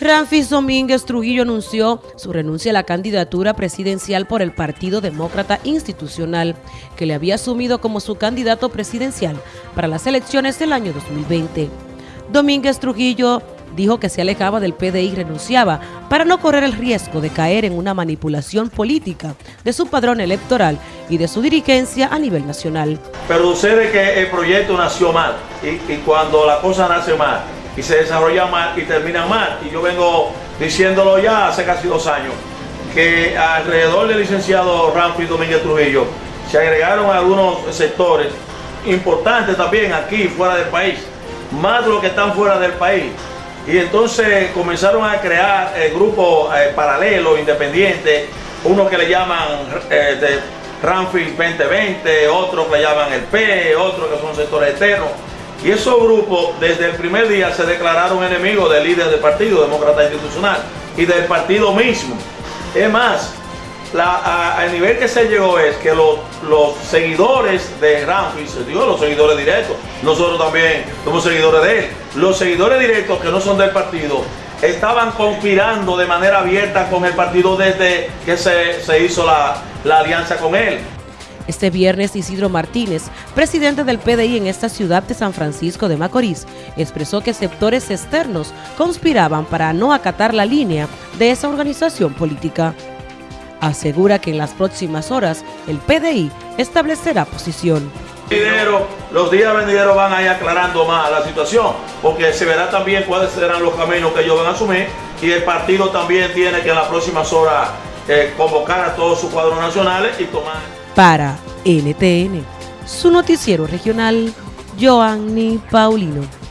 Ramfis Domínguez Trujillo anunció su renuncia a la candidatura presidencial por el Partido Demócrata Institucional, que le había asumido como su candidato presidencial para las elecciones del año 2020. Domínguez Trujillo dijo que se alejaba del PDI y renunciaba para no correr el riesgo de caer en una manipulación política de su padrón electoral y de su dirigencia a nivel nacional. Pero sucede que el proyecto nació mal y, y cuando la cosa nace mal y se desarrolla mal y termina mal. Y yo vengo diciéndolo ya hace casi dos años, que alrededor del licenciado Ramfis Domínguez Trujillo se agregaron algunos sectores importantes también aquí, fuera del país, más de los que están fuera del país. Y entonces comenzaron a crear grupos eh, paralelos, independientes, unos que le llaman eh, de Ramfis 2020, otros que le llaman el P, otros que son sectores externos y esos grupos desde el primer día se declararon enemigos del líder del Partido Demócrata Institucional y del partido mismo. Es más, la, a, nivel que se llegó es que los, seguidores de Ramfis, digo los seguidores directos, nosotros también somos seguidores de él, los seguidores directos que no son del partido, estaban conspirando de manera abierta con el partido desde que se, hizo la alianza con él. Este viernes Isidro Martínez, presidente del PDI en esta ciudad de San Francisco de Macorís, expresó que sectores externos conspiraban para no acatar la línea de esa organización política. Asegura que en las próximas horas el PDI establecerá posición. Los días venideros van a ir aclarando más la situación, porque se verá también cuáles serán los caminos que ellos van a asumir y el partido también tiene que en las próximas horas eh, convocar a todos sus cuadros nacionales y tomar... Para NTN, su noticiero regional, Joanny Paulino.